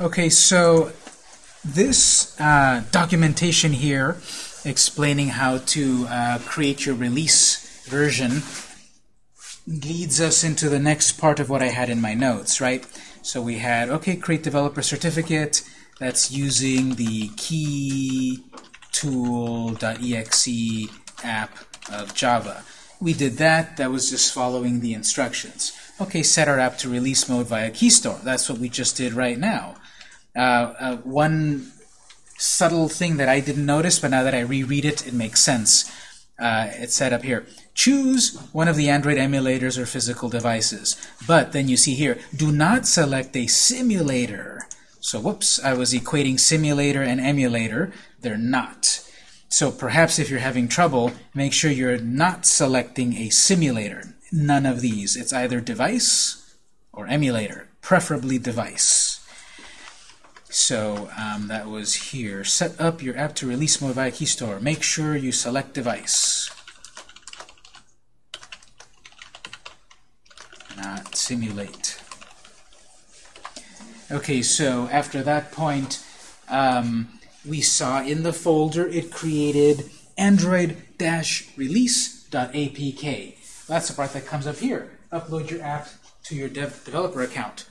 Okay, so this uh, documentation here explaining how to uh, create your release version leads us into the next part of what I had in my notes, right? So we had, okay, create developer certificate. That's using the key tool.exe app of Java. We did that. That was just following the instructions. Okay, set our app to release mode via KeyStore. That's what we just did right now. Uh, uh, one subtle thing that I didn't notice, but now that I reread it, it makes sense. Uh, it's set up here. Choose one of the Android emulators or physical devices. But then you see here, do not select a simulator. So whoops, I was equating simulator and emulator. They're not. So perhaps if you're having trouble, make sure you're not selecting a simulator. None of these. It's either device or emulator, preferably device. So um, that was here. Set up your app to release mode via KeyStore. Make sure you select device. Not simulate. Okay, so after that point, um, we saw in the folder it created android-release.apk. That's the part that comes up here. Upload your app to your dev developer account.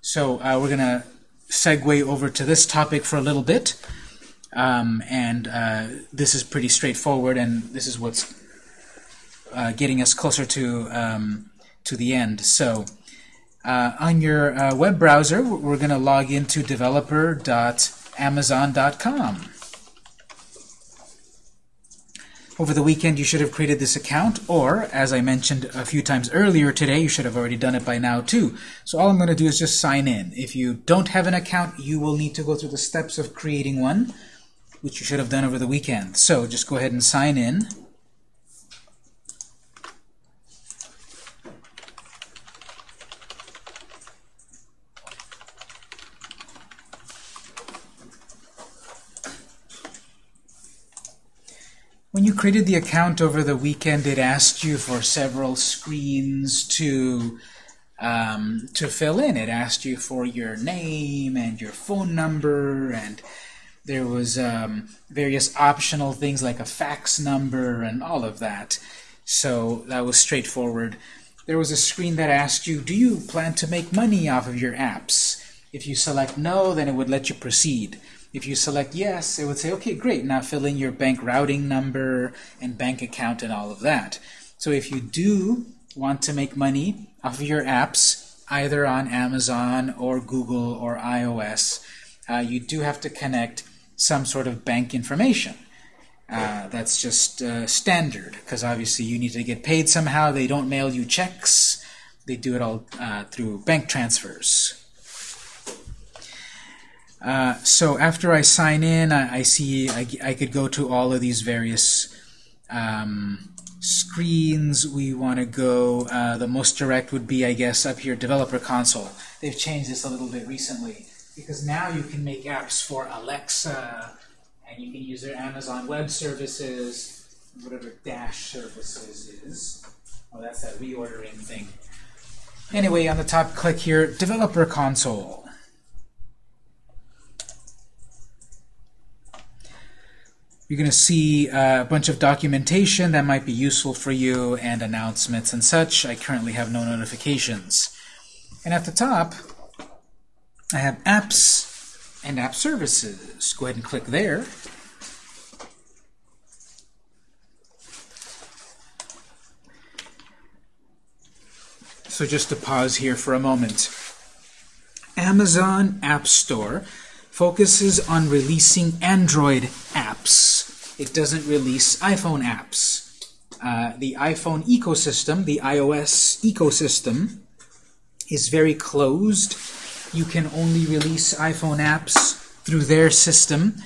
So uh, we're going to segue over to this topic for a little bit. Um, and uh, this is pretty straightforward, and this is what's uh, getting us closer to um, to the end. So, uh, on your uh, web browser, we're going to log into developer.amazon.com. Over the weekend, you should have created this account, or, as I mentioned a few times earlier today, you should have already done it by now too. So all I'm going to do is just sign in. If you don't have an account, you will need to go through the steps of creating one, which you should have done over the weekend. So just go ahead and sign in. Created the account over the weekend, it asked you for several screens to um, to fill in. It asked you for your name and your phone number, and there was um, various optional things like a fax number and all of that. So that was straightforward. There was a screen that asked you, do you plan to make money off of your apps? If you select no, then it would let you proceed. If you select yes, it would say, okay, great, now fill in your bank routing number and bank account and all of that. So if you do want to make money off of your apps, either on Amazon or Google or iOS, uh, you do have to connect some sort of bank information. Uh, that's just uh, standard, because obviously you need to get paid somehow. They don't mail you checks. They do it all uh, through bank transfers. Uh, so after I sign in, I, I see I, I, could go to all of these various um, screens. We want to go, uh, the most direct would be, I guess, up here, Developer Console. They've changed this a little bit recently because now you can make apps for Alexa, and you can use their Amazon Web Services, whatever Dash Services is. Oh, that's that reordering thing. Anyway, on the top, click here, Developer Console. You're going to see a bunch of documentation that might be useful for you and announcements and such. I currently have no notifications. And at the top, I have apps and app services. Go ahead and click there. So just to pause here for a moment. Amazon App Store focuses on releasing Android apps. It doesn't release iPhone apps. Uh, the iPhone ecosystem, the iOS ecosystem, is very closed. You can only release iPhone apps through their system,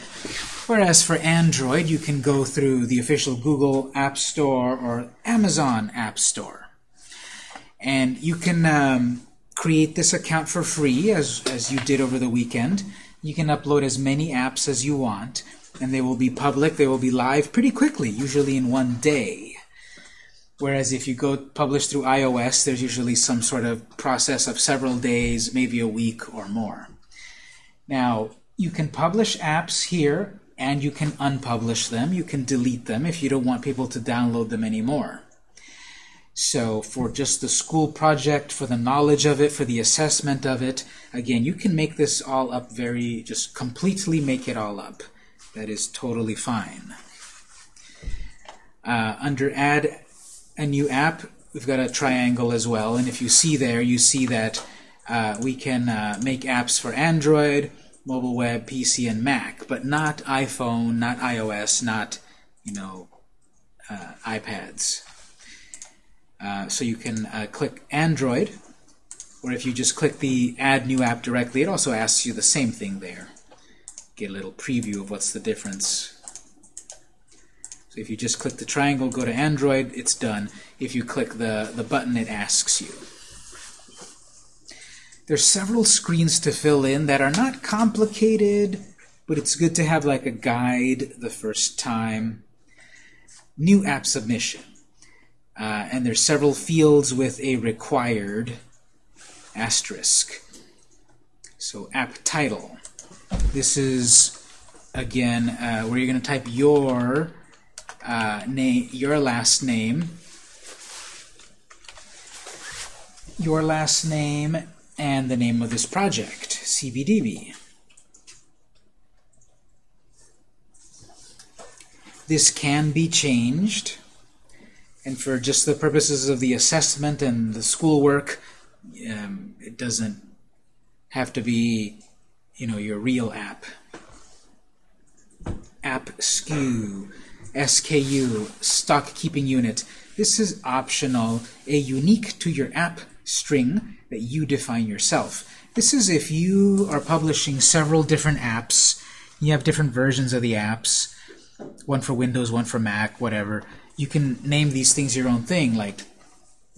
whereas for Android, you can go through the official Google App Store or Amazon App Store. And you can um, create this account for free, as, as you did over the weekend. You can upload as many apps as you want, and they will be public, they will be live pretty quickly, usually in one day. Whereas if you go publish through iOS, there's usually some sort of process of several days, maybe a week or more. Now, you can publish apps here and you can unpublish them. You can delete them if you don't want people to download them anymore. So for just the school project, for the knowledge of it, for the assessment of it, again, you can make this all up very, just completely make it all up. That is totally fine. Uh, under Add a New App, we've got a triangle as well. And if you see there, you see that uh, we can uh, make apps for Android, mobile web, PC, and Mac, but not iPhone, not iOS, not, you know, uh, iPads. Uh, so you can uh, click Android, or if you just click the Add New App directly, it also asks you the same thing there. Get a little preview of what's the difference. So if you just click the triangle, go to Android, it's done. If you click the, the button, it asks you. There's several screens to fill in that are not complicated, but it's good to have like a guide the first time. New app submission. Uh, and there's several fields with a required asterisk. So app title. This is, again, uh, where you're going to type your uh, name, your last name, your last name, and the name of this project, CBDB. This can be changed, and for just the purposes of the assessment and the schoolwork, um, it doesn't have to be, you know, your real app. App SKU, SKU, stock keeping unit. This is optional, a unique to your app string that you define yourself. This is if you are publishing several different apps, you have different versions of the apps, one for Windows, one for Mac, whatever. You can name these things your own thing. Like,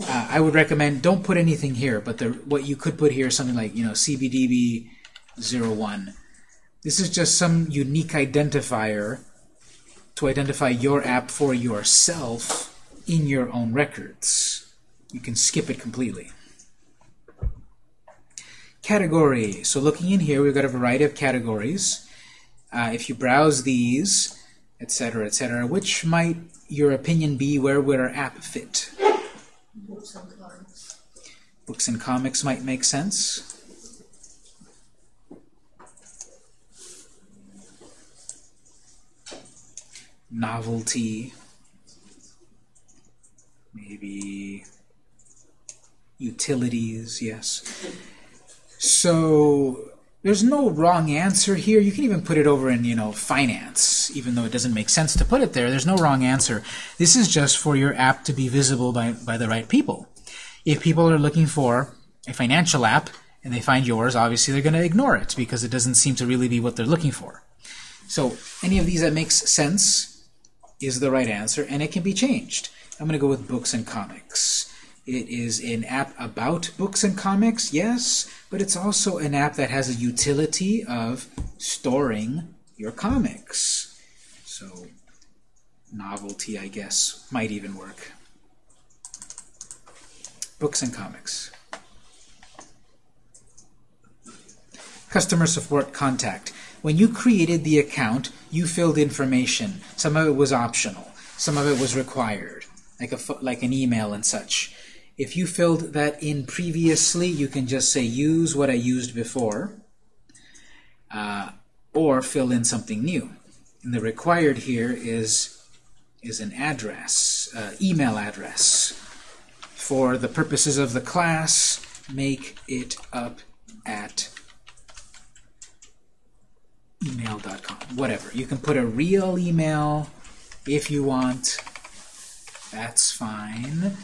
uh, I would recommend don't put anything here, but the, what you could put here is something like, you know, CBDB 01. This is just some unique identifier to identify your app for yourself in your own records. You can skip it completely. Category. So looking in here, we've got a variety of categories. Uh, if you browse these, etc., etc., which might your opinion be where would our app fit? Books and comics. Books and comics might make sense. Novelty. Maybe utilities, yes. So there's no wrong answer here. You can even put it over in, you know, finance, even though it doesn't make sense to put it there. There's no wrong answer. This is just for your app to be visible by, by the right people. If people are looking for a financial app and they find yours, obviously they're going to ignore it because it doesn't seem to really be what they're looking for. So any of these that makes sense is the right answer, and it can be changed. I'm going to go with books and comics. It is an app about books and comics, yes, but it's also an app that has a utility of storing your comics. So novelty, I guess, might even work. Books and comics. Customer support contact. When you created the account, you filled information. Some of it was optional. Some of it was required, like a like an email and such. If you filled that in previously, you can just say use what I used before, uh, or fill in something new. And the required here is is an address, uh, email address. For the purposes of the class, make it up at email.com, whatever. You can put a real email if you want. That's fine.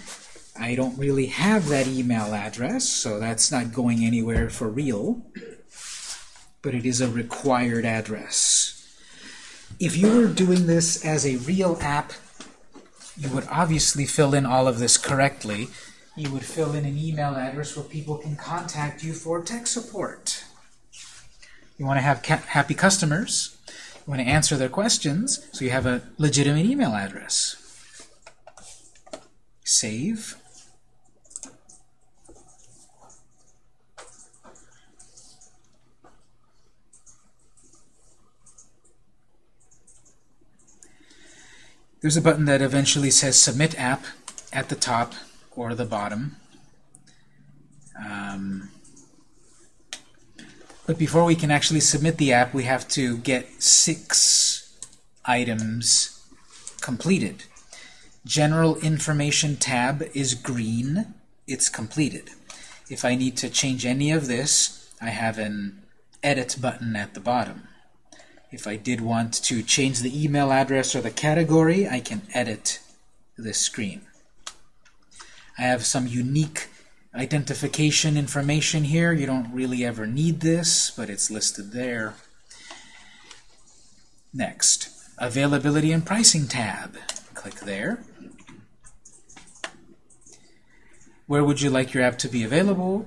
I don't really have that email address, so that's not going anywhere for real. But it is a required address. If you were doing this as a real app, you would obviously fill in all of this correctly. You would fill in an email address where people can contact you for tech support. You want to have happy customers. You want to answer their questions, so you have a legitimate email address. Save. There's a button that eventually says Submit App at the top or the bottom. Um, but before we can actually submit the app, we have to get six items completed. General Information tab is green. It's completed. If I need to change any of this, I have an Edit button at the bottom. If I did want to change the email address or the category, I can edit this screen. I have some unique identification information here. You don't really ever need this, but it's listed there. Next, Availability and Pricing tab. Click there. Where would you like your app to be available?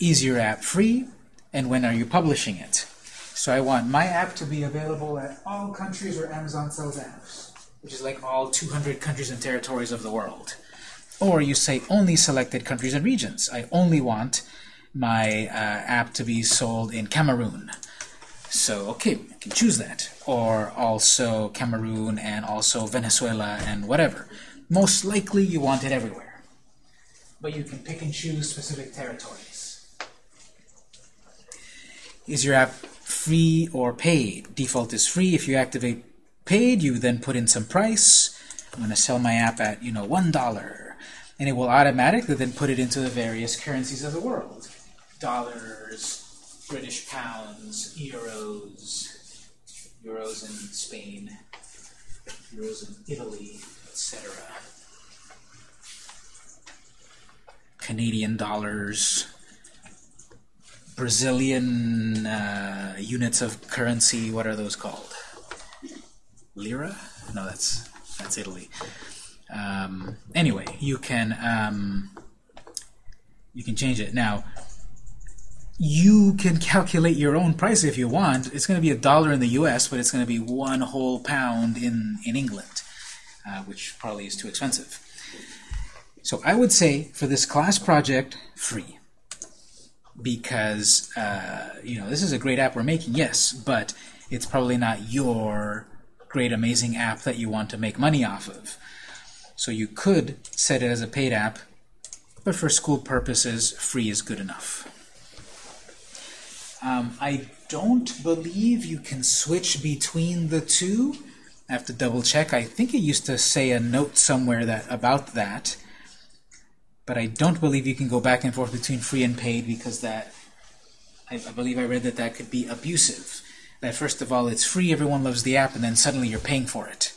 Is your app free? And when are you publishing it? So I want my app to be available at all countries where Amazon sells apps, which is like all 200 countries and territories of the world. Or you say only selected countries and regions. I only want my uh, app to be sold in Cameroon. So, okay, I can choose that. Or also Cameroon and also Venezuela and whatever. Most likely you want it everywhere. But you can pick and choose specific territories. Is your app free or paid? Default is free. If you activate paid, you then put in some price. I'm going to sell my app at, you know, $1 and it will automatically then put it into the various currencies of the world. Dollars, British pounds, euros, euros in Spain, euros in Italy, etc. Canadian dollars, Brazilian uh, units of currency, what are those called? Lira? No, that's that's Italy. Um, anyway, you can um, you can change it. Now, you can calculate your own price if you want. It's going to be a dollar in the U.S., but it's going to be one whole pound in in England, uh, which probably is too expensive. So I would say for this class project, free, because uh, you know this is a great app we're making, yes, but it's probably not your great amazing app that you want to make money off of. So you could set it as a paid app, but for school purposes, free is good enough. Um, I don't believe you can switch between the two. I have to double check. I think it used to say a note somewhere that about that. But I don't believe you can go back and forth between free and paid because that, I, I believe I read that that could be abusive. That first of all, it's free, everyone loves the app, and then suddenly you're paying for it.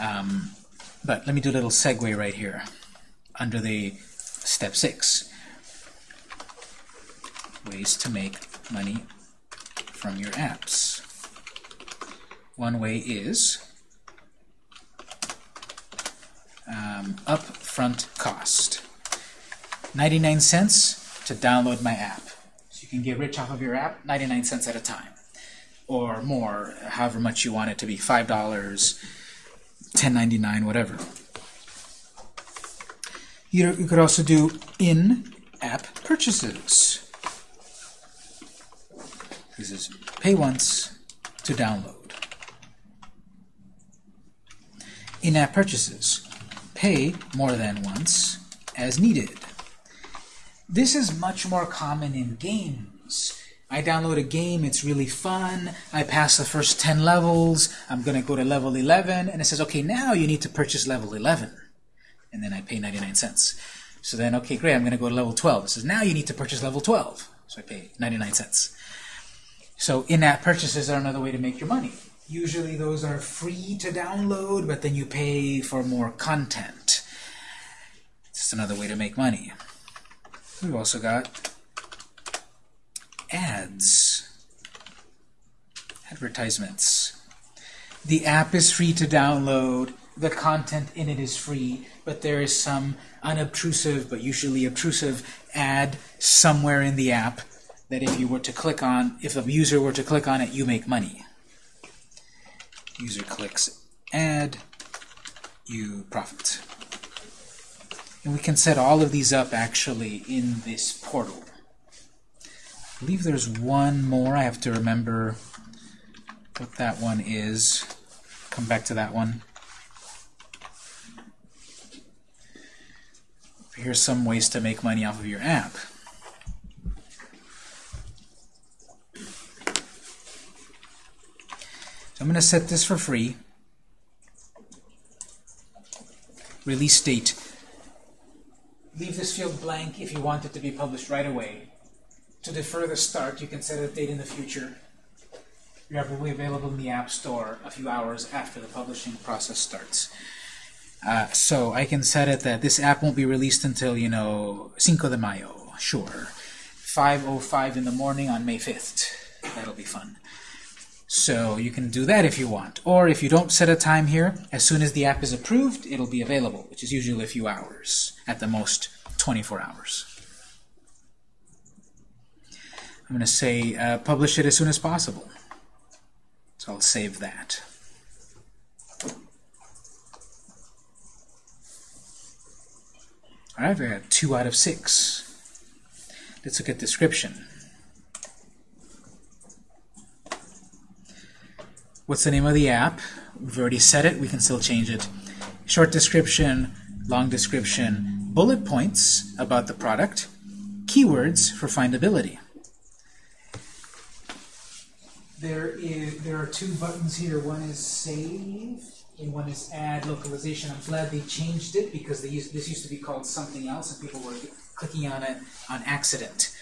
Um, but let me do a little segue right here under the step six. Ways to make money from your apps. One way is um, upfront cost. 99 cents to download my app. So you can get rich off of your app 99 cents at a time. Or more, however much you want it to be. $5, 1099, whatever. You, you could also do in-app purchases. This is pay once to download. In-app purchases. Pay more than once as needed. This is much more common in games. I download a game, it's really fun, I pass the first 10 levels, I'm going to go to level 11, and it says, okay, now you need to purchase level 11. And then I pay 99 cents. So then, okay, great, I'm going to go to level 12. It says, now you need to purchase level 12. So I pay 99 cents. So in-app purchases are another way to make your money. Usually those are free to download, but then you pay for more content. It's another way to make money. We've also got ads, advertisements. The app is free to download. The content in it is free, but there is some unobtrusive, but usually obtrusive, ad somewhere in the app that if you were to click on, if a user were to click on it, you make money. User clicks ad, you profit. And we can set all of these up actually in this portal. I believe there's one more. I have to remember what that one is. Come back to that one. Here's some ways to make money off of your app. So I'm going to set this for free. Release date. Leave this field blank if you want it to be published right away. To defer the start, you can set a date in the future. Your app will be available in the App Store a few hours after the publishing process starts. Uh, so I can set it that this app won't be released until, you know, Cinco de Mayo, sure. 5.05 in the morning on May 5th. That'll be fun. So you can do that if you want. Or if you don't set a time here, as soon as the app is approved, it'll be available, which is usually a few hours, at the most 24 hours. I'm going to say uh, publish it as soon as possible. So I'll save that. All right, we got two out of six. Let's look at description. What's the name of the app? We've already set it. We can still change it. Short description, long description, bullet points about the product, keywords for findability. There is there are two buttons here. One is save and one is add localization. I'm glad they changed it because used, this used to be called something else and people were clicking on it on accident.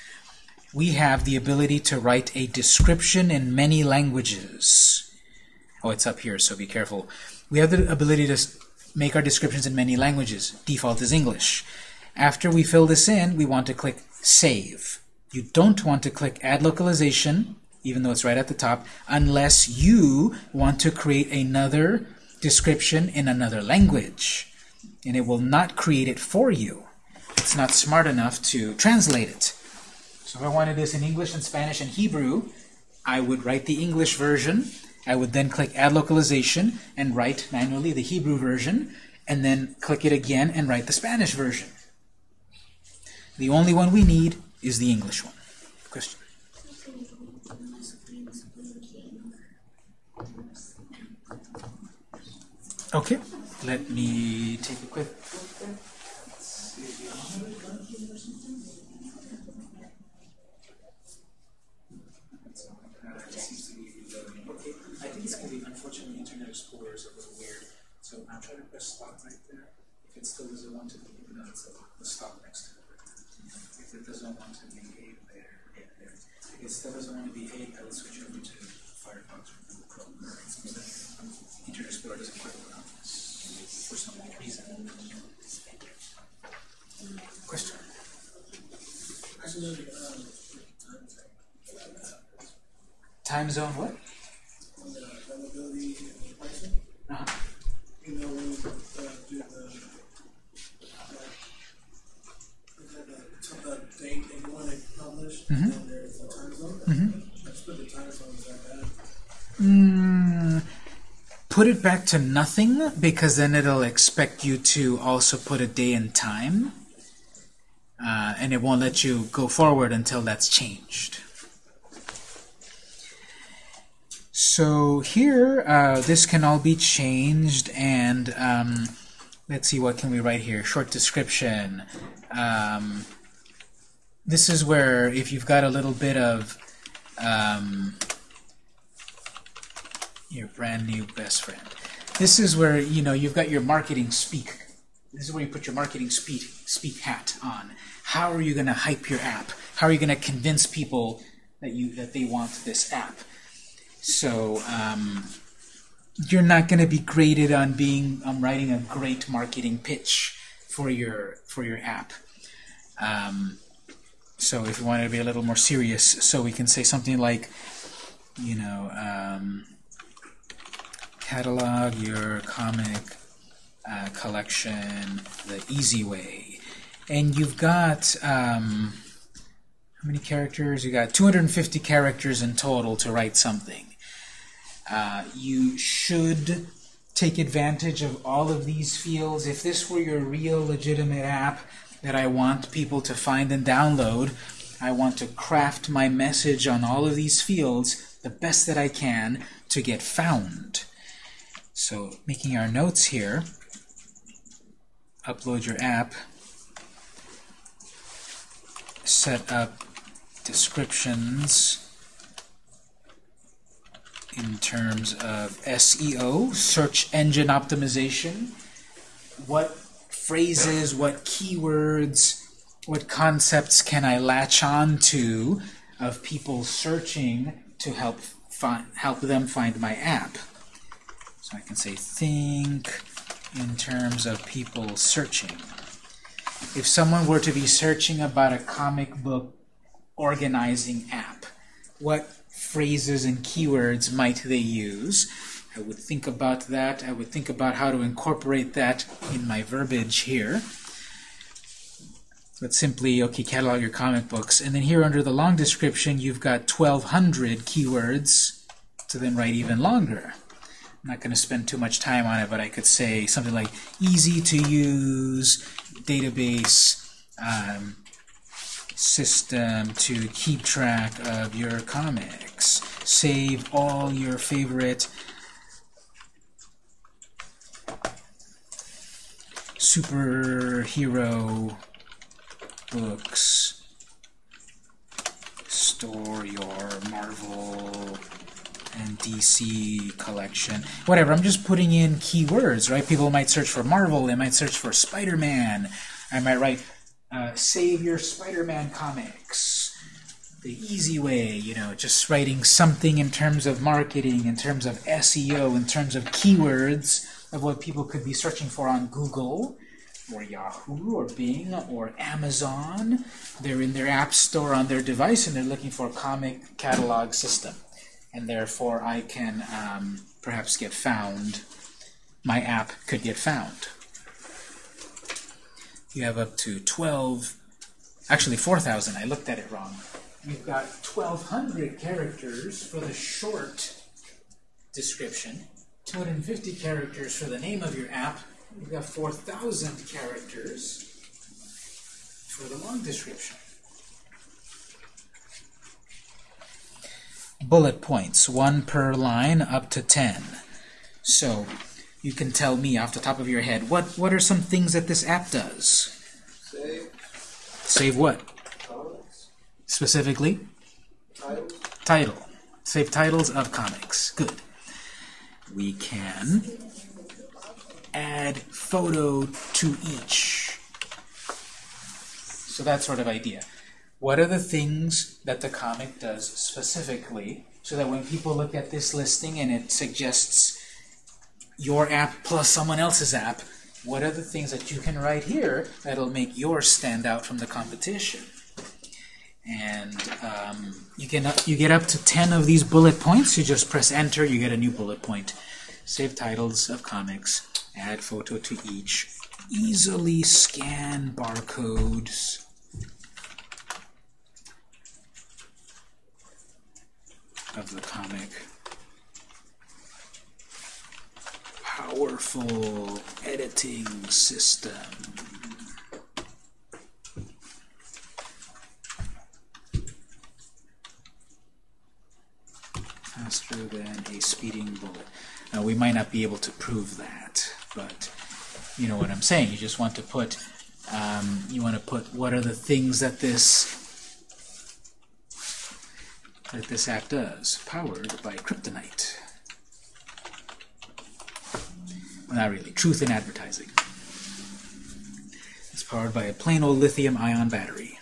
We have the ability to write a description in many languages. Oh, it's up here, so be careful. We have the ability to make our descriptions in many languages. Default is English. After we fill this in, we want to click Save. You don't want to click Add Localization, even though it's right at the top, unless you want to create another description in another language. And it will not create it for you. It's not smart enough to translate it. So if I wanted this in English and Spanish and Hebrew, I would write the English version. I would then click Add Localization and write manually the Hebrew version, and then click it again and write the Spanish version. The only one we need is the English one. Question? Okay, let me take a quick look. I think it's going to be, unfortunately, Internet Explorer is a little weird. So I'm trying to press stop right there. If it still doesn't want to be, then it's the stop next to it. If it doesn't want to behave there, yeah, there. If it still doesn't want to behave, I will switch over to Firefox or Google Chrome. It seems like Internet Explorer doesn't quite work on this for some reason. Question? Time zone what? Uh-huh. you know, when we uh, do the, like, the t- date and when they publish, and then there's a time zone. Let's put the time zone back. Mm, put it back to nothing because then it'll expect you to also put a day and time uh, and it won't let you go forward until that's changed. So here, uh, this can all be changed and um, let's see, what can we write here? Short description. Um, this is where if you've got a little bit of um, your brand new best friend. This is where you know you've got your marketing speak. This is where you put your marketing speak speak hat on. How are you going to hype your app? How are you going to convince people that you that they want this app? So um, you're not going to be graded on being writing a great marketing pitch for your for your app. Um, so if you want to be a little more serious, so we can say something like, you know, um, catalog your comic uh, collection the easy way. And you've got, um, how many characters? You got 250 characters in total to write something. Uh, you should take advantage of all of these fields. If this were your real legitimate app that I want people to find and download, I want to craft my message on all of these fields the best that I can to get found. So making our notes here, upload your app, set up descriptions in terms of SEO, search engine optimization, what phrases, what keywords, what concepts can I latch on to of people searching to help find, help them find my app. So I can say think in terms of people searching. If someone were to be searching about a comic book organizing app, what phrases and keywords might they use? I would think about that. I would think about how to incorporate that in my verbiage here. But simply, okay, catalog your comic books. And then here under the long description, you've got 1,200 keywords to then write even longer. I'm not going to spend too much time on it, but I could say something like easy to use database um, system to keep track of your comics. Save all your favorite superhero books. Store your Marvel and DC collection. Whatever, I'm just putting in keywords, right? People might search for Marvel, they might search for Spider-Man. I might write, uh, save your Spider-Man comics. The easy way, you know, just writing something in terms of marketing, in terms of SEO, in terms of keywords of what people could be searching for on Google or Yahoo or Bing or Amazon. They're in their app store on their device and they're looking for a comic catalog system and therefore I can um, perhaps get found. My app could get found. You have up to 12, actually 4,000, I looked at it wrong. You've got 1,200 characters for the short description, 250 characters for the name of your app, you've got 4,000 characters for the long description. bullet points, one per line up to 10. So you can tell me off the top of your head, what, what are some things that this app does? Save. Save what? Comments. Specifically? Titles. Title. Save titles of comics. Good. We can add photo to each. So that sort of idea. What are the things that the comic does specifically so that when people look at this listing and it suggests your app plus someone else's app, what are the things that you can write here that'll make yours stand out from the competition? And um, you, can, you get up to 10 of these bullet points. You just press enter, you get a new bullet point. Save titles of comics, add photo to each, easily scan barcodes, of the comic. Powerful editing system. Faster than a speeding bullet. Now, we might not be able to prove that, but you know what I'm saying. You just want to put, um, you want to put what are the things that this that this app does, powered by kryptonite. Well, not really. Truth in advertising. It's powered by a plain old lithium-ion battery.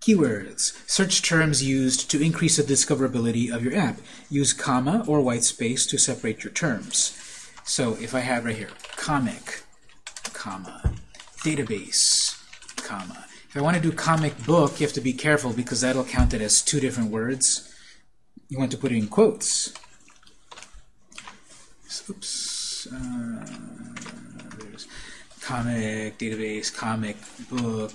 Keywords. Search terms used to increase the discoverability of your app. Use comma or white space to separate your terms. So if I have right here, comic, comma, database, comma. If I want to do comic book, you have to be careful because that'll count it as two different words. You want to put it in quotes. Oops. Uh, there's comic, database, comic book.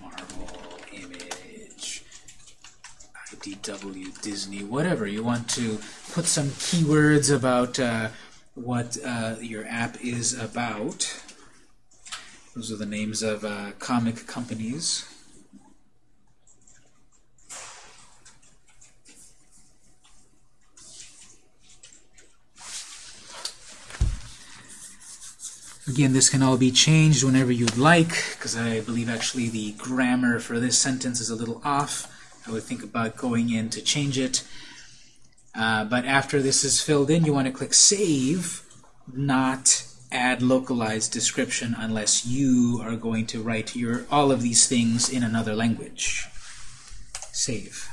Marvel, image, IDW, Disney, whatever. You want to put some keywords about uh, what uh, your app is about. Those are the names of uh, comic companies. Again, this can all be changed whenever you'd like, because I believe actually the grammar for this sentence is a little off. I would think about going in to change it. Uh, but after this is filled in, you want to click Save, not add localized description unless you are going to write your all of these things in another language. Save.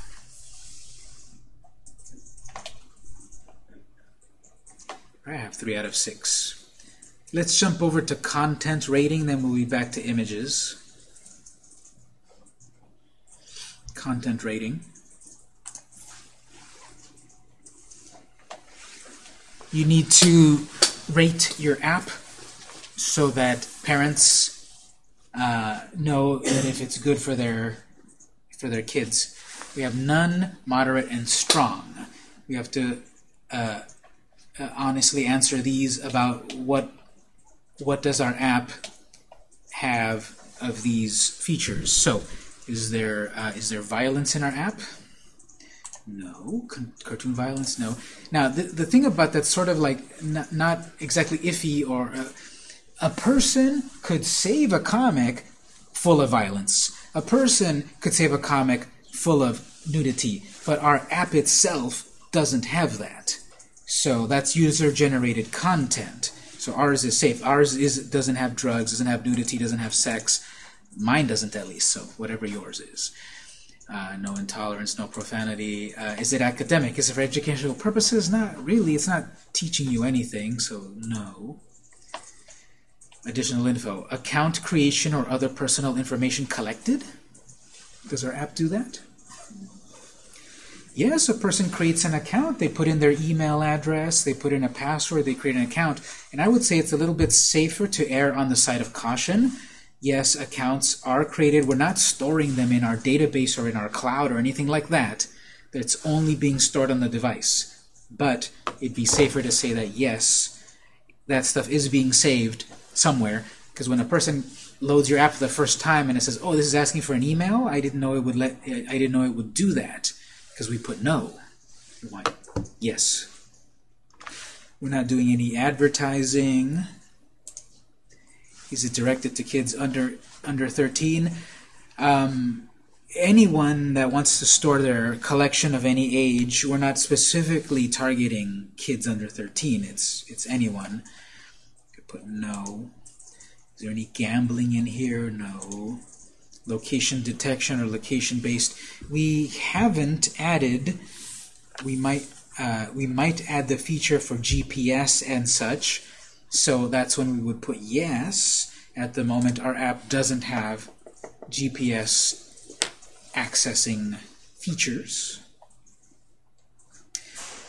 I have 3 out of 6. Let's jump over to content rating, then we'll be back to images. Content rating. You need to rate your app so that parents uh, know that if it's good for their for their kids. We have none, moderate, and strong. We have to uh, uh, honestly answer these about what what does our app have of these features. So, is there uh, is there violence in our app? No. Cartoon violence? No. Now, the, the thing about that's sort of like not, not exactly iffy or uh, a person could save a comic full of violence. A person could save a comic full of nudity, but our app itself doesn't have that. So that's user-generated content. So ours is safe. Ours is doesn't have drugs, doesn't have nudity, doesn't have sex. Mine doesn't at least, so whatever yours is. Uh, no intolerance, no profanity. Uh, is it academic? Is it for educational purposes? Not really. It's not teaching you anything, so no. Additional info. Account creation or other personal information collected? Does our app do that? Yes, a person creates an account, they put in their email address, they put in a password, they create an account, and I would say it's a little bit safer to err on the side of caution. Yes, accounts are created. We're not storing them in our database or in our cloud or anything like that. It's only being stored on the device. But it'd be safer to say that yes, that stuff is being saved somewhere, because when a person loads your app for the first time and it says, "Oh, this is asking for an email," I didn't know it would let. I didn't know it would do that because we put no. Why? Yes. We're not doing any advertising. Is it directed to kids under under 13? Um, anyone that wants to store their collection of any age, we're not specifically targeting kids under 13. It's it's anyone. Put no. Is there any gambling in here? No. Location detection or location-based. We haven't added. We might uh, we might add the feature for GPS and such. So that's when we would put yes. At the moment, our app doesn't have GPS accessing features.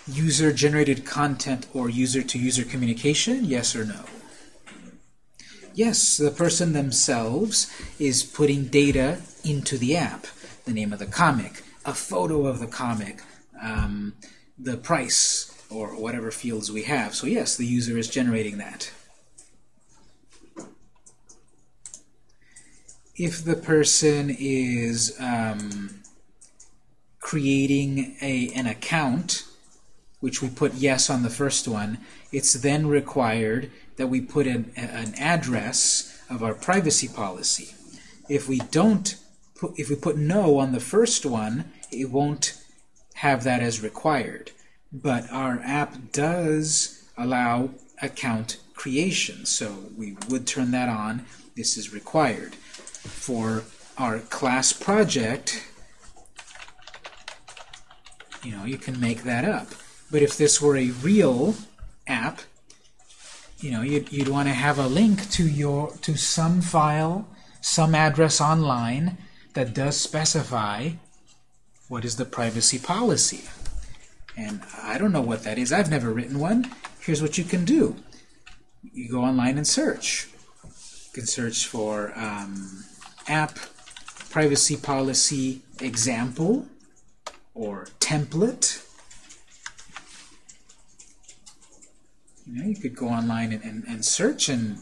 User-generated content or user-to-user -user communication, yes or no? Yes, the person themselves is putting data into the app. The name of the comic, a photo of the comic, um, the price, or whatever fields we have. So yes, the user is generating that. If the person is um, creating a, an account, which we put yes on the first one, it's then required that we put an, an address of our privacy policy. If we don't, put, if we put no on the first one, it won't have that as required. But our app does allow account creation, so we would turn that on. This is required. For our class project, you know, you can make that up. But if this were a real app, you know, you'd, you'd want to have a link to your to some file, some address online that does specify what is the privacy policy. And I don't know what that is. I've never written one. Here's what you can do. You go online and search. You can search for um, app privacy policy example or template. You know, you could go online and, and, and search and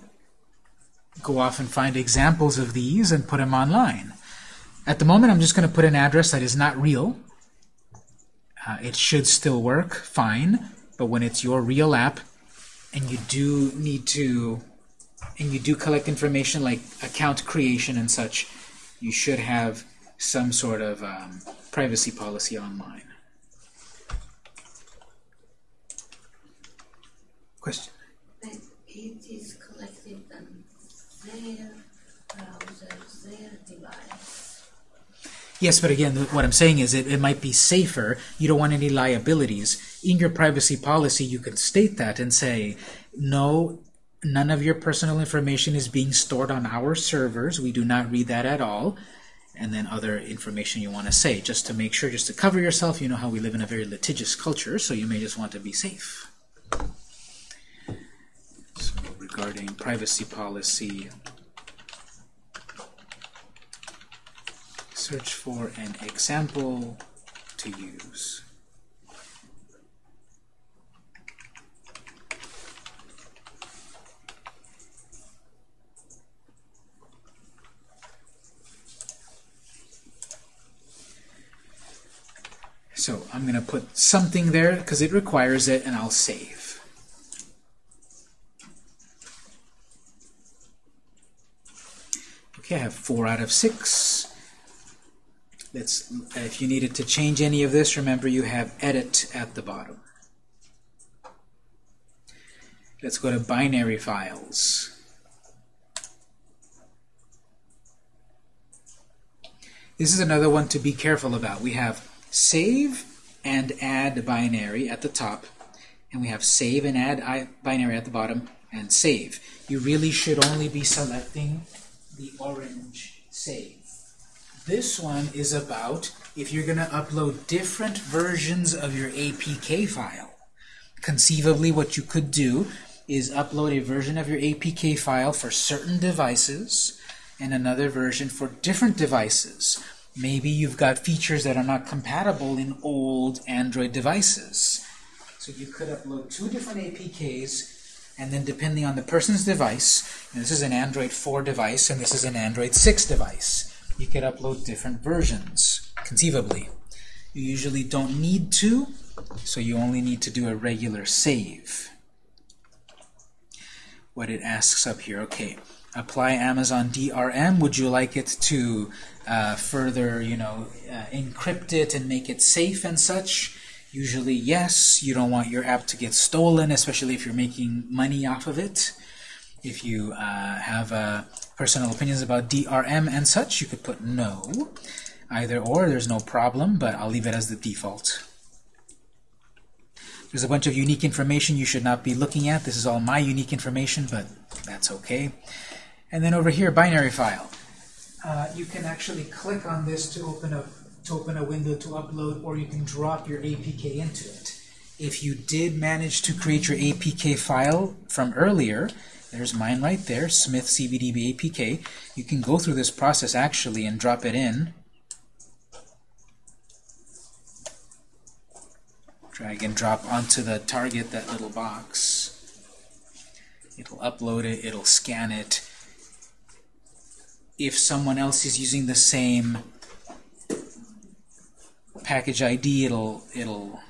go off and find examples of these and put them online. At the moment, I'm just going to put an address that is not real. Uh, it should still work fine, but when it's your real app and you do need to and you do collect information like account creation and such, you should have some sort of um, privacy policy online. Question? But it is collected on their browser, their device. Yes, but again, what I'm saying is it, it might be safer. You don't want any liabilities. In your privacy policy, you can state that and say, no, none of your personal information is being stored on our servers. We do not read that at all. And then other information you want to say, just to make sure, just to cover yourself. You know how we live in a very litigious culture, so you may just want to be safe. So regarding privacy policy, search for an example to use. So I'm going to put something there because it requires it, and I'll save. 4 out of 6. Let's, if you needed to change any of this, remember you have edit at the bottom. Let's go to binary files. This is another one to be careful about. We have save and add binary at the top, and we have save and add binary at the bottom, and save. You really should only be selecting the orange save. This one is about if you're going to upload different versions of your APK file. Conceivably, what you could do is upload a version of your APK file for certain devices and another version for different devices. Maybe you've got features that are not compatible in old Android devices. So you could upload two different APKs, and then depending on the person's device, this is an Android 4 device, and this is an Android 6 device, you could upload different versions, conceivably. You usually don't need to, so you only need to do a regular save. What it asks up here, okay, apply Amazon DRM. Would you like it to uh, further, you know, uh, encrypt it and make it safe and such? Usually, yes. You don't want your app to get stolen, especially if you're making money off of it. If you uh, have uh, personal opinions about DRM and such, you could put no. Either or, there's no problem, but I'll leave it as the default. There's a bunch of unique information you should not be looking at. This is all my unique information, but that's okay. And then over here, binary file. Uh, you can actually click on this to open a to open a window to upload, or you can drop your APK into it. If you did manage to create your APK file from earlier, there's mine right there, Smith CBDB APK. You can go through this process actually and drop it in. Drag and drop onto the target, that little box. It'll upload it, it'll scan it. If someone else is using the same package ID, it'll it'll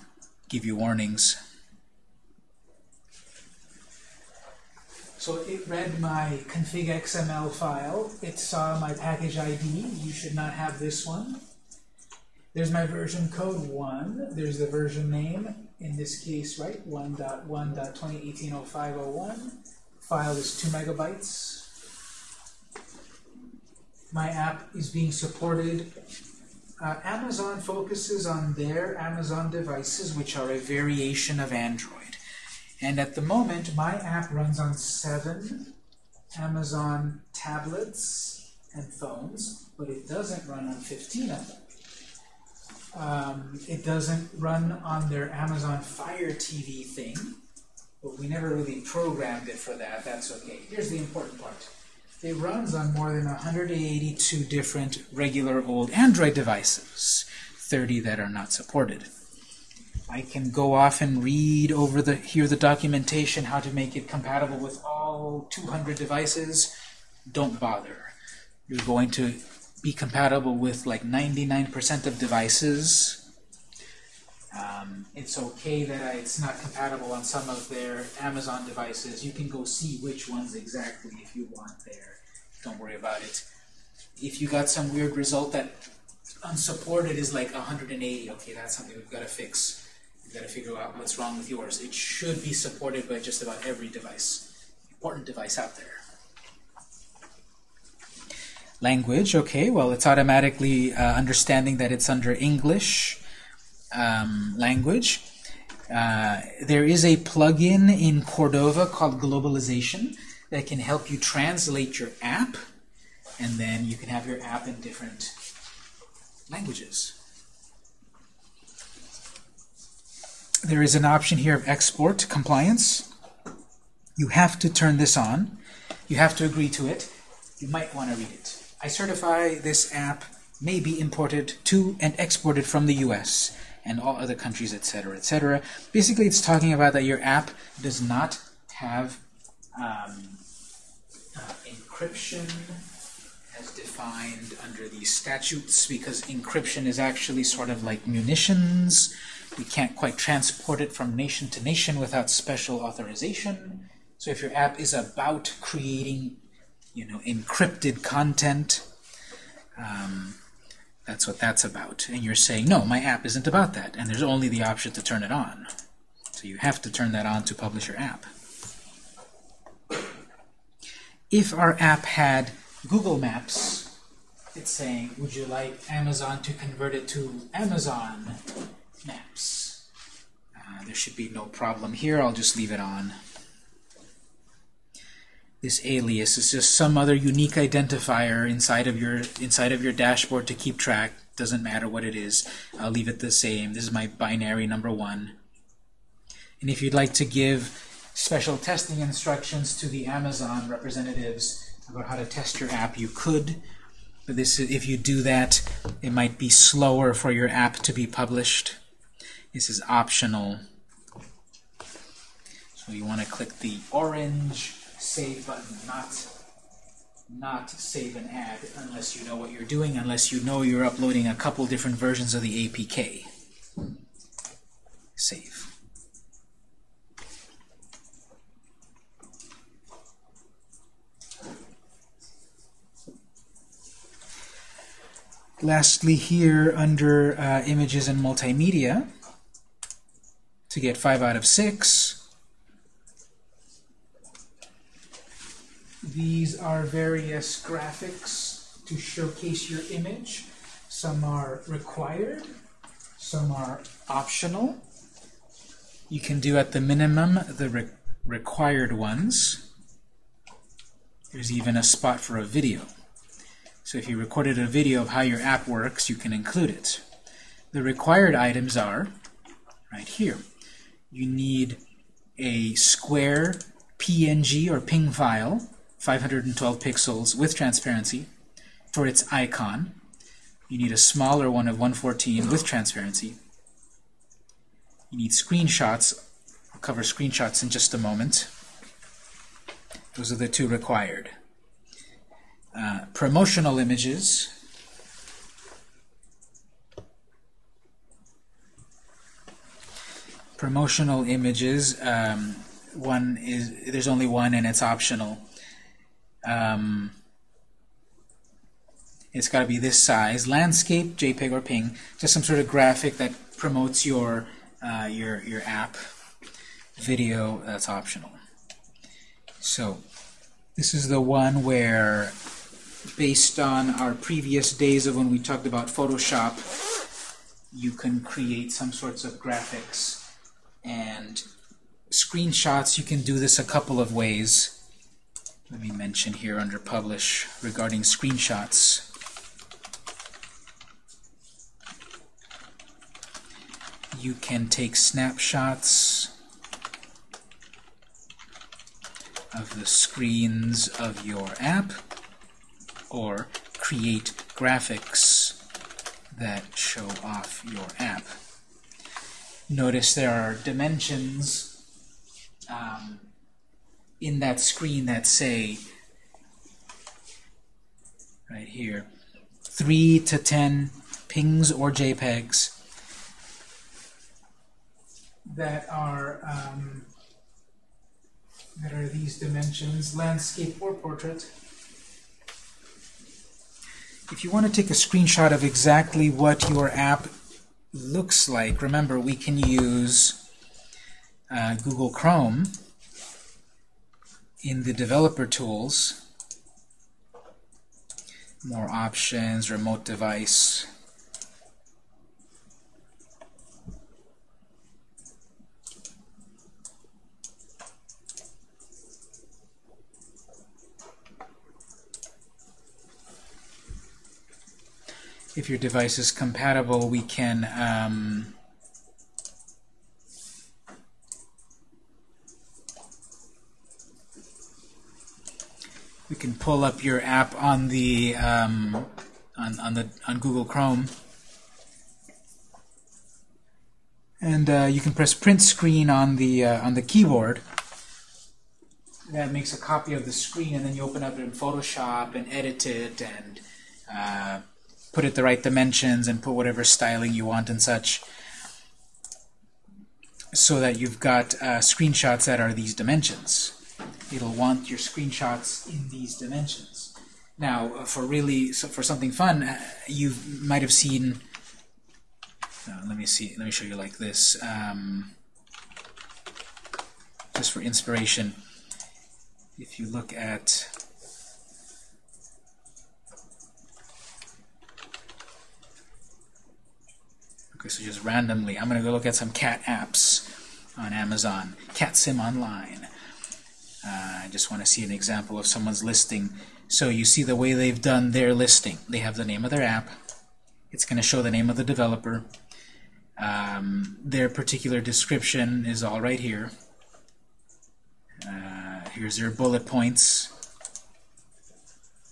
give you warnings. So it read my config XML file. It saw my package ID. You should not have this one. There's my version code 1. There's the version name. In this case, right, 1.1.2018.0501. File is 2 megabytes. My app is being supported uh, Amazon focuses on their Amazon devices, which are a variation of Android. And at the moment, my app runs on seven Amazon tablets and phones, but it doesn't run on 15 of them. Um, it doesn't run on their Amazon Fire TV thing, but we never really programmed it for that. That's okay. Here's the important part. It runs on more than 182 different regular old Android devices, 30 that are not supported. I can go off and read over the here the documentation how to make it compatible with all 200 devices. Don't bother. You're going to be compatible with like 99% of devices. Um, it's okay that it's not compatible on some of their Amazon devices. You can go see which ones exactly if you want there. Don't worry about it. If you got some weird result that unsupported is like 180, okay, that's something we've got to fix. We've got to figure out what's wrong with yours. It should be supported by just about every device, important device out there. Language, okay, well, it's automatically uh, understanding that it's under English um, language. Uh, there is a plugin in Cordova called Globalization that can help you translate your app, and then you can have your app in different languages. There is an option here of export compliance. You have to turn this on. You have to agree to it. You might want to read it. I certify this app may be imported to and exported from the US and all other countries, etc., etc. Basically, it's talking about that your app does not have um, uh, encryption as defined under these statutes, because encryption is actually sort of like munitions. We can't quite transport it from nation to nation without special authorization. So if your app is about creating, you know, encrypted content, um, that's what that's about. And you're saying, no, my app isn't about that. And there's only the option to turn it on. So you have to turn that on to publish your app. If our app had Google Maps, it's saying, would you like Amazon to convert it to Amazon Maps? Uh, there should be no problem here. I'll just leave it on. This alias is just some other unique identifier inside of your inside of your dashboard to keep track. Doesn't matter what it is. I'll leave it the same. This is my binary number one. And if you'd like to give special testing instructions to the Amazon representatives about how to test your app, you could. But this, if you do that, it might be slower for your app to be published. This is optional. So you want to click the orange save button, not not save an ad unless you know what you're doing, unless you know you're uploading a couple different versions of the APK. Save. Lastly here under uh, images and multimedia, to get 5 out of 6, These are various graphics to showcase your image. Some are required, some are optional. You can do at the minimum the re required ones. There's even a spot for a video. So if you recorded a video of how your app works, you can include it. The required items are right here. You need a square PNG or PNG file 512 pixels with transparency for its icon. You need a smaller one of 114 with transparency. You need screenshots. I'll cover screenshots in just a moment. Those are the two required. Uh, promotional images. Promotional images. Um, one is there's only one and it's optional. Um, it's got to be this size. Landscape, JPEG or PNG, just some sort of graphic that promotes your uh, your your app. Video, that's optional. So this is the one where, based on our previous days of when we talked about Photoshop, you can create some sorts of graphics and screenshots. You can do this a couple of ways let me mention here under Publish regarding screenshots. You can take snapshots of the screens of your app or create graphics that show off your app. Notice there are dimensions um, in that screen that say, right here, 3 to 10 pings or JPEGs. that are um, that are these dimensions, landscape or portrait. If you want to take a screenshot of exactly what your app looks like, remember we can use uh, Google Chrome in the developer tools. More options, remote device. if your device is compatible, we can um, can pull up your app on the um, on on the on Google Chrome, and uh, you can press print screen on the uh, on the keyboard. That makes a copy of the screen, and then you open up it in Photoshop and edit it and uh, put it the right dimensions and put whatever styling you want and such so that you've got uh, screenshots that are these dimensions. It'll want your screenshots in these dimensions. Now, uh, for really, so for something fun, uh, you might have seen, uh, let me see, let me show you like this, um, just for inspiration. If you look at Okay, so just randomly, I'm going to go look at some cat apps on Amazon. Cat Sim Online. Uh, I just want to see an example of someone's listing. So you see the way they've done their listing. They have the name of their app. It's going to show the name of the developer. Um, their particular description is all right here. Uh, here's their bullet points.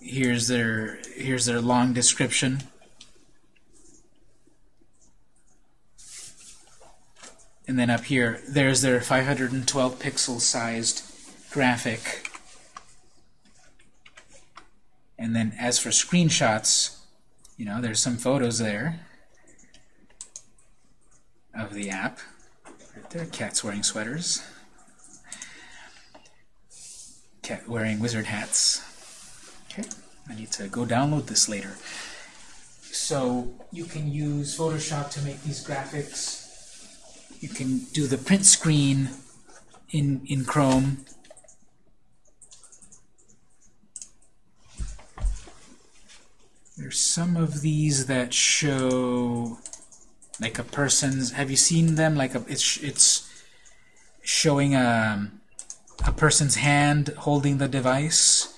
Here's their here's their long description. And then up here, there's their 512 pixel sized graphic. And then as for screenshots, you know, there's some photos there of the app. Right there, cats wearing sweaters. Cat wearing wizard hats. Okay, I need to go download this later. So you can use Photoshop to make these graphics you can do the print screen in, in Chrome. There's some of these that show like a person's, have you seen them? Like a, it's, it's showing a, a person's hand holding the device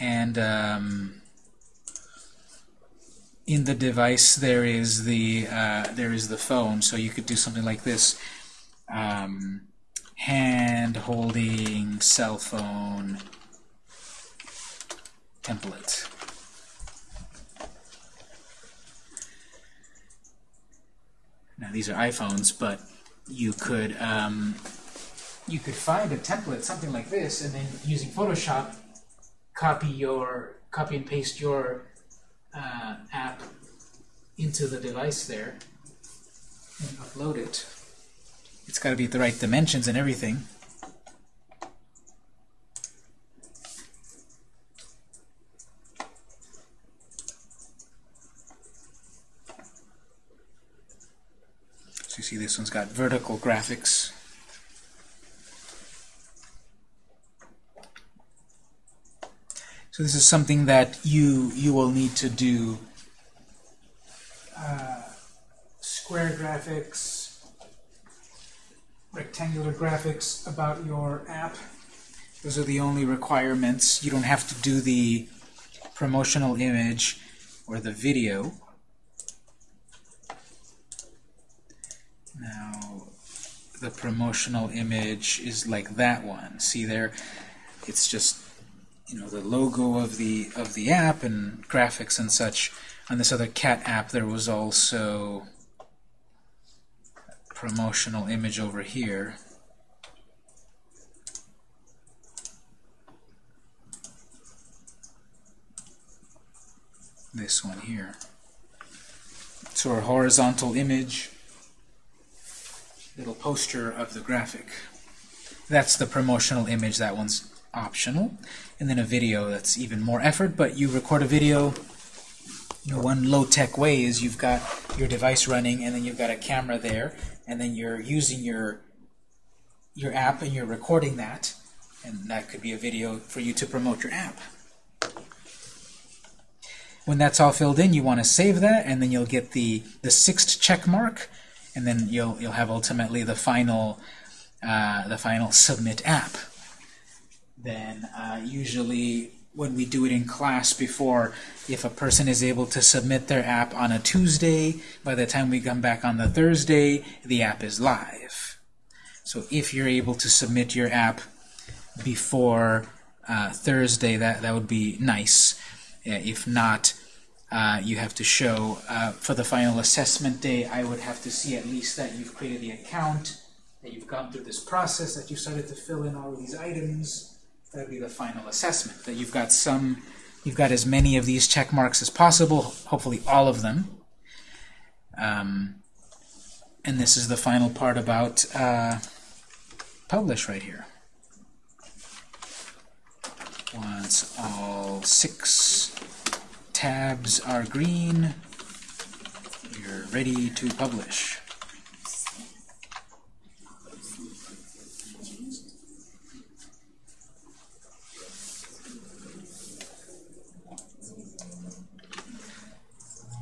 and um, in the device there is the uh, there is the phone, so you could do something like this: um, hand holding cell phone template. Now these are iPhones, but you could um, you could find a template, something like this, and then using Photoshop, copy your copy and paste your uh, app into the device there and upload it. It's got to be the right dimensions and everything. This one's got vertical graphics. So this is something that you you will need to do uh, square graphics, rectangular graphics about your app. Those are the only requirements. You don't have to do the promotional image or the video. The promotional image is like that one. See there? It's just you know the logo of the of the app and graphics and such. On this other cat app, there was also promotional image over here. This one here. So our horizontal image little poster of the graphic. That's the promotional image. That one's optional. And then a video that's even more effort, but you record a video. You know, one low-tech way is you've got your device running, and then you've got a camera there, and then you're using your your app and you're recording that, and that could be a video for you to promote your app. When that's all filled in, you want to save that, and then you'll get the the sixth check mark, and then you'll you'll have ultimately the final uh, the final submit app. Then uh, usually when we do it in class before, if a person is able to submit their app on a Tuesday, by the time we come back on the Thursday, the app is live. So if you're able to submit your app before uh, Thursday, that, that would be nice. Uh, if not, uh, you have to show uh, for the final assessment day, I would have to see at least that you've created the account, that you've gone through this process, that you started to fill in all of these items. That would be the final assessment, that you've got some, you've got as many of these check marks as possible, hopefully all of them. Um, and this is the final part about uh, publish right here. Once all six tabs are green, you're ready to publish.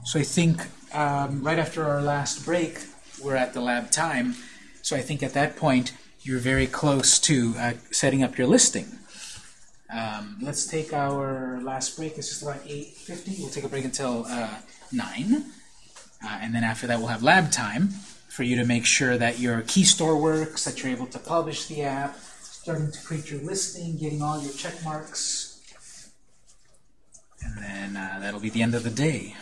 So I think um, right after our last break, we're at the lab time. So I think at that point, you're very close to uh, setting up your listing. Um, let's take our last break. It's just about 8.50. We'll take a break until uh, 9. Uh, and then after that, we'll have lab time for you to make sure that your key store works, that you're able to publish the app, starting to create your listing, getting all your check marks. And then uh, that'll be the end of the day.